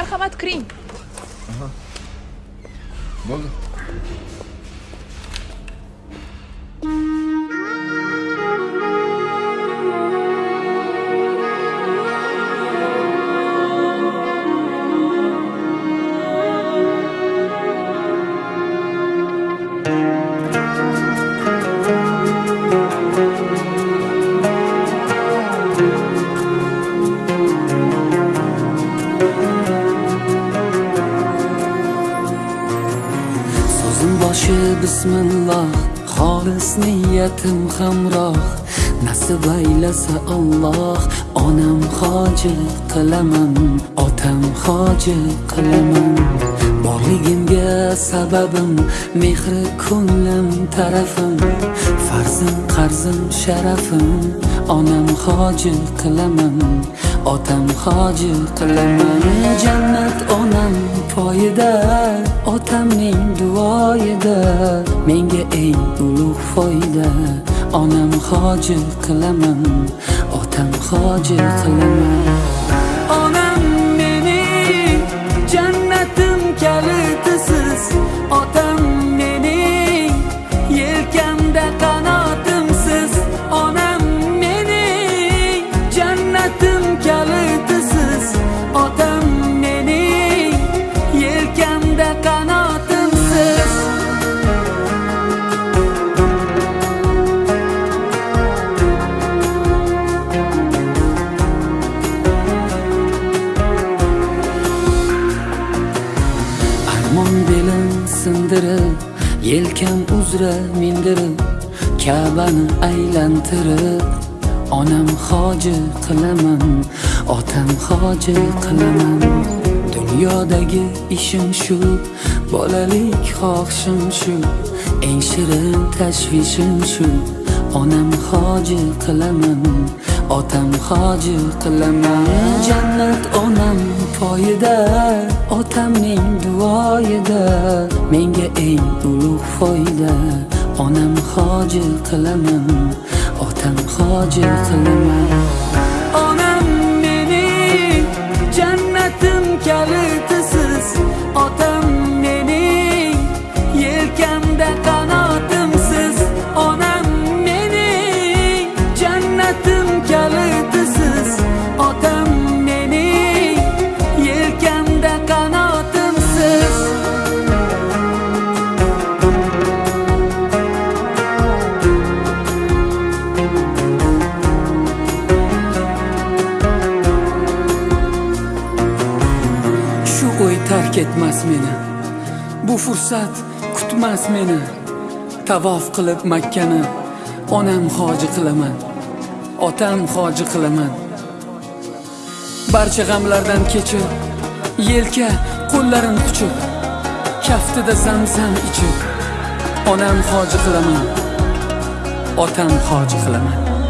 marhamat kiring bo'ldi. Boshi bismillah. Xolis niyatim hamroh. Nasib aylasa Alloh onam hoji qilaman otam hoji qilaman. Borligimga sababim mehri ko'nglim tarafim farzim qarzim sharafim onam hoji qilaman otam hoji qilaman. Jannat onam poyida otamning duoyida menga eng ulug' foyda. Onam hoji qilaman otam hoji qilaman. Onam sindirib yelkam uzra mindirib kabani aylantirib onam hoji qilaman otam hoji qilaman. Dunyodagi ishim shu bolalik xohishim shu eng shirin tashvishim shu. Onam hoji qilaman otam hoji qilaman. Jannat onam poyida otamning duoyida. Menga eng ulug' foyda onam hoji qilaman otam hoji qilaman. Shu o'y tark etmas meni. Bu fursat kutmas meni. Tavof qilib makkani onam hoji qilaman otam hoji qilaman. Barcha g'amlardan kechib yelka qo'llarim quchib kaftida zamzam ichib onam hoji qilaman otam hoji qilaman.